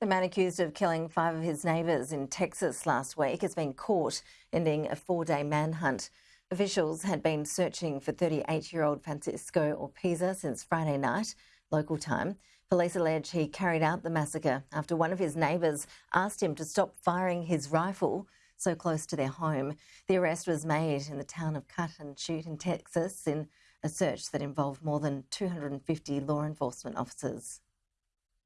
The man accused of killing five of his neighbours in Texas last week has been caught, ending a four day manhunt. Officials had been searching for 38 year old Francisco Oropeza since Friday night, local time. Police allege he carried out the massacre after one of his neighbours asked him to stop firing his rifle so close to their home. The arrest was made in the town of Cut and Shoot in Texas in a search that involved more than 250 law enforcement officers.